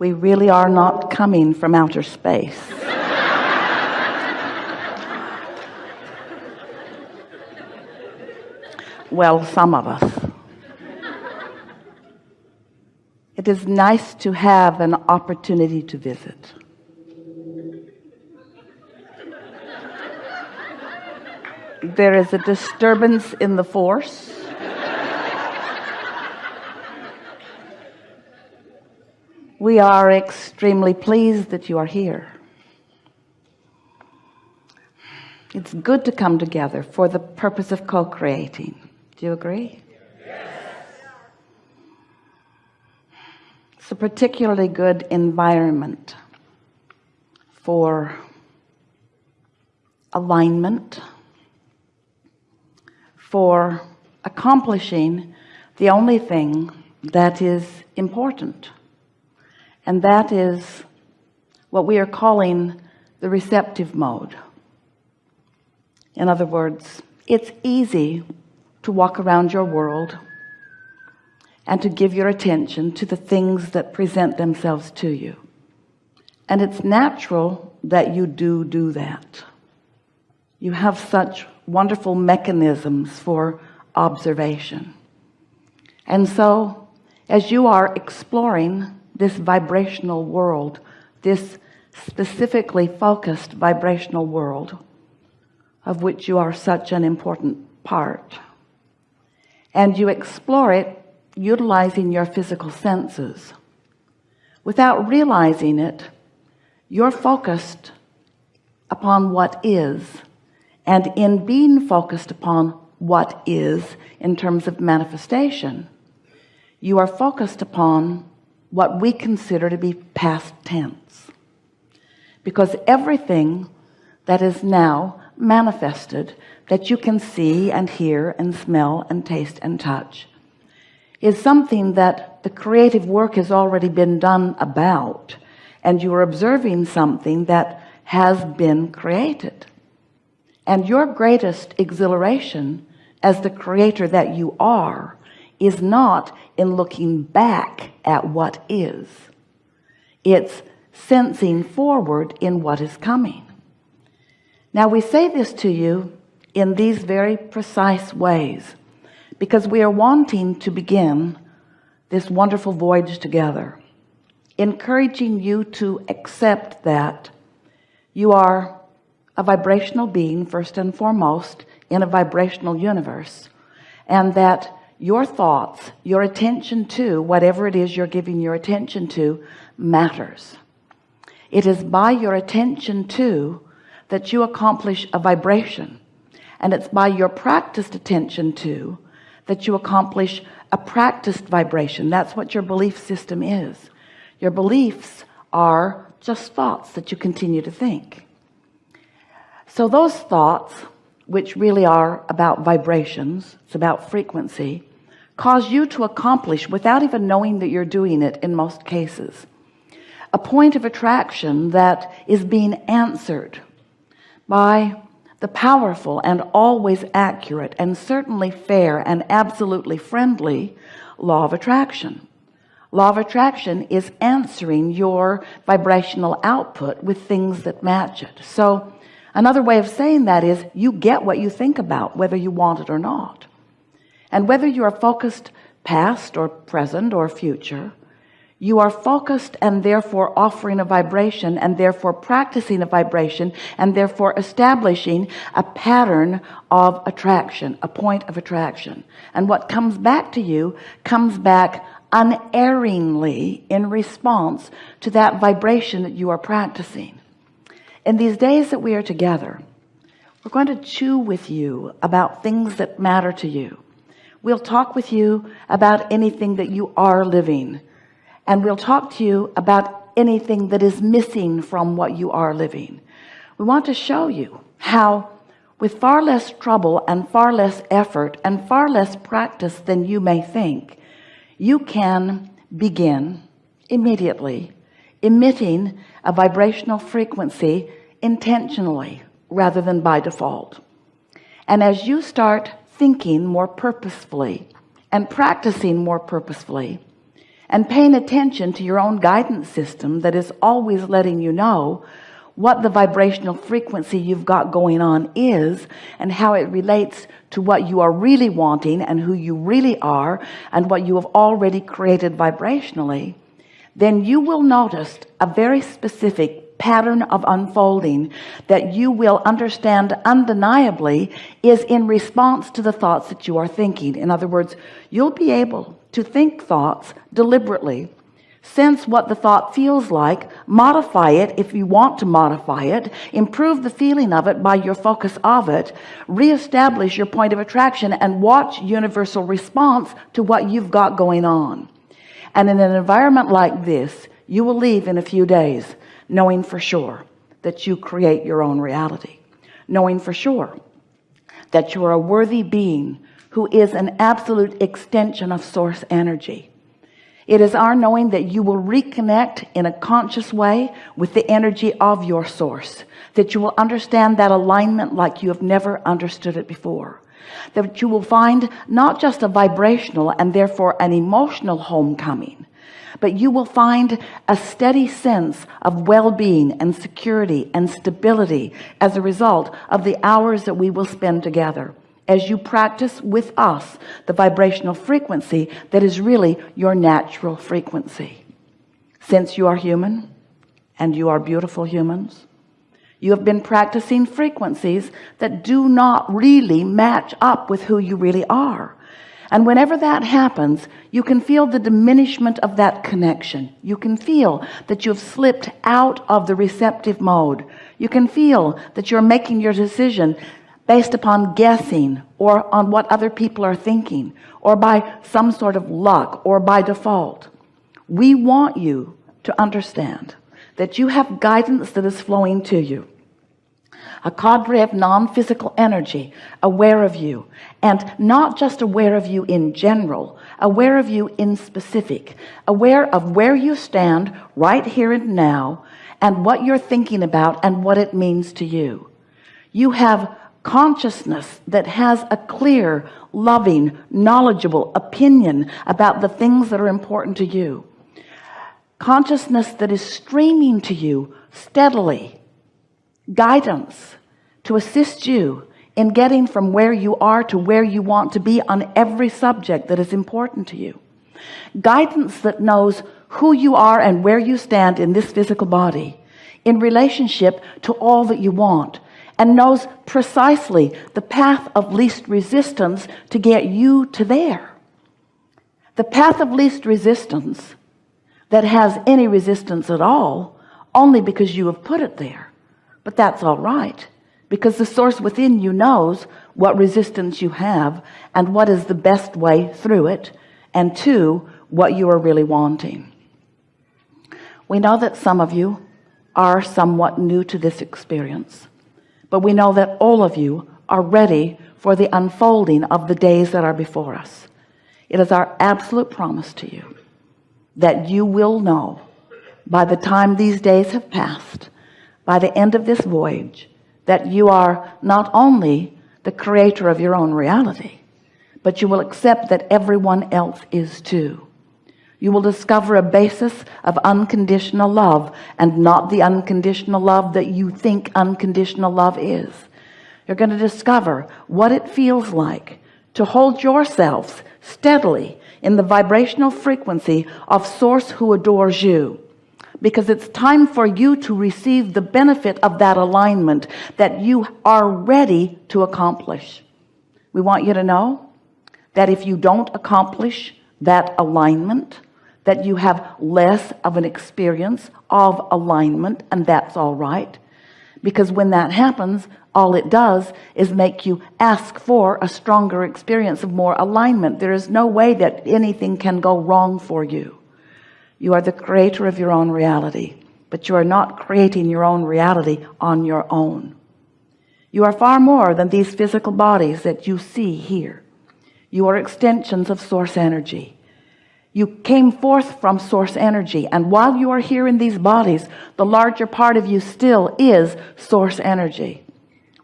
we really are not coming from outer space. Well some of us. It is nice to have an opportunity to visit. There is a disturbance in the force we are extremely pleased that you are here. It's good to come together for the purpose of co-creating. Do you agree? Yes. it's a particularly good environment for alignment for accomplishing the only thing that is important and that is what we are calling the receptive mode. In other words it's easy to walk around your world and to give your attention to the things that present themselves to you. And it's natural that you do do that. You have such wonderful mechanisms for observation. And so as you are exploring this vibrational world this specifically focused vibrational world of which you are such an important part. And you explore it utilizing your physical senses. Without realizing it you're focused upon what is. And in being focused upon what is in terms of manifestation you are focused upon what we consider to be past tense. Because everything that is now manifested that you can see and hear and smell and taste and touch is something that the creative work has already been done about and you are observing something that has been created. And your greatest exhilaration as the creator that you are is not in looking back at what is. It's sensing forward in what is coming. Now we say this to you in these very precise ways because we are wanting to begin this wonderful voyage together encouraging you to accept that you are a vibrational being first and foremost in a vibrational universe and that your thoughts your attention to whatever it is you're giving your attention to matters. It is by your attention to that you accomplish a vibration and it's by your practiced attention to that you accomplish a practiced vibration. That's what your belief system is. Your beliefs are just thoughts that you continue to think. So those thoughts which really are about vibrations it's about frequency cause you to accomplish without even knowing that you're doing it in most cases. A point of attraction that is being answered by the powerful and always accurate and certainly fair and absolutely friendly law of attraction. Law of attraction is answering your vibrational output with things that match it. So another way of saying that is you get what you think about whether you want it or not and whether you are focused past or present or future you are focused and therefore offering a vibration and therefore practicing a vibration and therefore establishing a pattern of attraction a point of attraction. And what comes back to you comes back unerringly in response to that vibration that you are practicing. In these days that we are together we're going to chew with you about things that matter to you we'll talk with you about anything that you are living. And we'll talk to you about anything that is missing from what you are living. We want to show you how with far less trouble and far less effort and far less practice than you may think you can begin immediately emitting a vibrational frequency intentionally rather than by default. And as you start thinking more purposefully and practicing more purposefully and paying attention to your own guidance system that is always letting you know what the vibrational frequency you've got going on is and how it relates to what you are really wanting and who you really are and what you have already created vibrationally then you will notice a very specific pattern of unfolding that you will understand undeniably is in response to the thoughts that you are thinking. In other words you'll be able to think thoughts deliberately sense what the thought feels like modify it if you want to modify it improve the feeling of it by your focus of it reestablish your point of attraction and watch universal response to what you've got going on. And in an environment like this you will leave in a few days knowing for sure that you create your own reality. Knowing for sure that you are a worthy being who is an absolute extension of source energy. It is our knowing that you will reconnect in a conscious way with the energy of your source that you will understand that alignment like you have never understood it before that you will find not just a vibrational and therefore an emotional homecoming but you will find a steady sense of well-being and security and stability as a result of the hours that we will spend together. As you practice with us the vibrational frequency that is really your natural frequency. Since you are human and you are beautiful humans you have been practicing frequencies that do not really match up with who you really are and whenever that happens you can feel the diminishment of that connection. You can feel that you've slipped out of the receptive mode. You can feel that you're making your decision based upon guessing or on what other people are thinking or by some sort of luck or by default. We want you to understand that you have guidance that is flowing to you a cadre of non-physical energy aware of you. And not just aware of you in general aware of you in specific. Aware of where you stand right here and now and what you're thinking about and what it means to you. You have consciousness that has a clear loving knowledgeable opinion about the things that are important to you. Consciousness that is streaming to you steadily guidance to assist you in getting from where you are to where you want to be on every subject that is important to you. Guidance that knows who you are and where you stand in this physical body in relationship to all that you want and knows precisely the path of least resistance to get you to there. The path of least resistance that has any resistance at all only because you have put it there but that's all right because the source within you knows what resistance you have and what is the best way through it and to what you are really wanting. We know that some of you are somewhat new to this experience but we know that all of you are ready for the unfolding of the days that are before us. It is our absolute promise to you that you will know by the time these days have passed by the end of this voyage that you are not only the creator of your own reality but you will accept that everyone else is too. You will discover a basis of unconditional love and not the unconditional love that you think unconditional love is. You're going to discover what it feels like to hold yourselves steadily in the vibrational frequency of source who adores you because it's time for you to receive the benefit of that alignment that you are ready to accomplish. We want you to know that if you don't accomplish that alignment that you have less of an experience of alignment and that's all right. Because when that happens all it does is make you ask for a stronger experience of more alignment. There is no way that anything can go wrong for you you are the creator of your own reality but you are not creating your own reality on your own. You are far more than these physical bodies that you see here. You are extensions of source energy. You came forth from source energy and while you are here in these bodies the larger part of you still is source energy.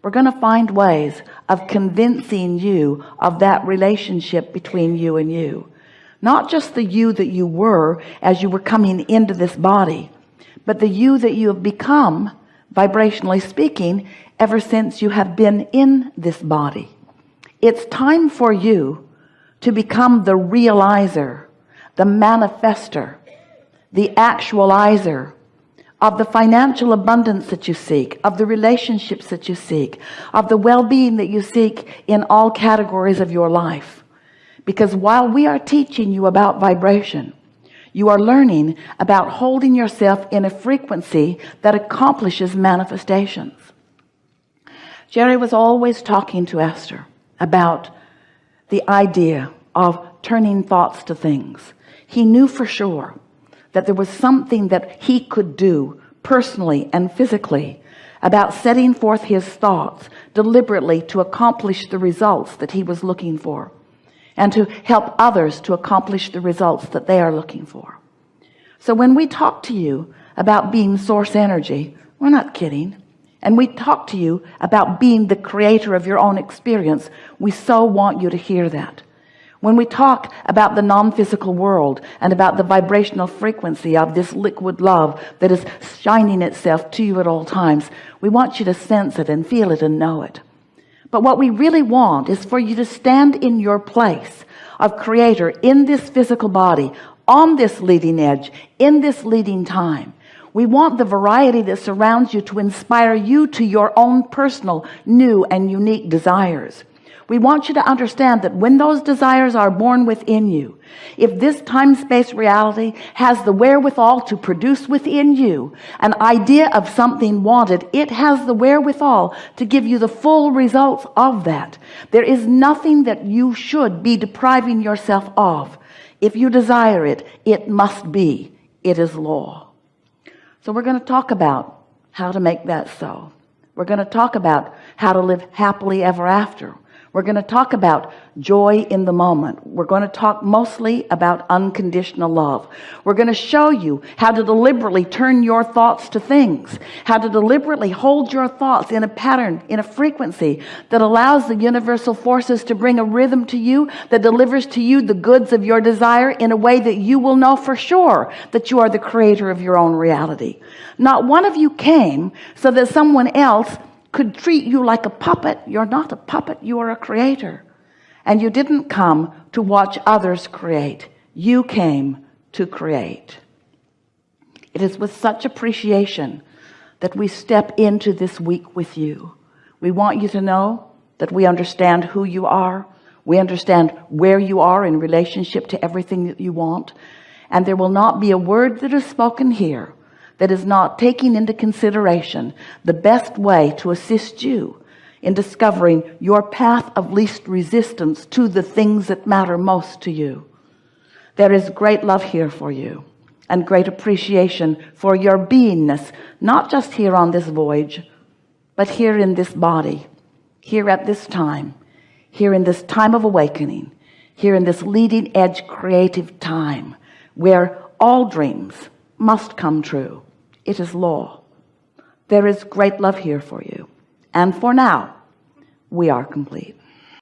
We're going to find ways of convincing you of that relationship between you and you not just the you that you were as you were coming into this body but the you that you have become vibrationally speaking ever since you have been in this body. It's time for you to become the realizer the manifester the actualizer of the financial abundance that you seek of the relationships that you seek of the well-being that you seek in all categories of your life because while we are teaching you about vibration you are learning about holding yourself in a frequency that accomplishes manifestations. Jerry was always talking to Esther about the idea of turning thoughts to things. He knew for sure that there was something that he could do personally and physically about setting forth his thoughts deliberately to accomplish the results that he was looking for and to help others to accomplish the results that they are looking for. So when we talk to you about being source energy we're not kidding. And we talk to you about being the creator of your own experience we so want you to hear that. When we talk about the non-physical world and about the vibrational frequency of this liquid love that is shining itself to you at all times we want you to sense it and feel it and know it but what we really want is for you to stand in your place of creator in this physical body on this leading edge in this leading time. We want the variety that surrounds you to inspire you to your own personal new and unique desires we want you to understand that when those desires are born within you if this time-space reality has the wherewithal to produce within you an idea of something wanted it has the wherewithal to give you the full results of that. There is nothing that you should be depriving yourself of. If you desire it it must be. It is law. So we're going to talk about how to make that so. We're going to talk about how to live happily ever after we're going to talk about joy in the moment. We're going to talk mostly about unconditional love. We're going to show you how to deliberately turn your thoughts to things how to deliberately hold your thoughts in a pattern in a frequency that allows the universal forces to bring a rhythm to you that delivers to you the goods of your desire in a way that you will know for sure that you are the creator of your own reality. Not one of you came so that someone else could treat you like a puppet. You're not a puppet you are a creator. And you didn't come to watch others create. You came to create. It is with such appreciation that we step into this week with you. We want you to know that we understand who you are. We understand where you are in relationship to everything that you want. And there will not be a word that is spoken here that is not taking into consideration the best way to assist you in discovering your path of least resistance to the things that matter most to you. There is great love here for you and great appreciation for your beingness not just here on this voyage but here in this body here at this time here in this time of awakening here in this leading edge creative time where all dreams must come true it is law. There is great love here for you. And for now we are complete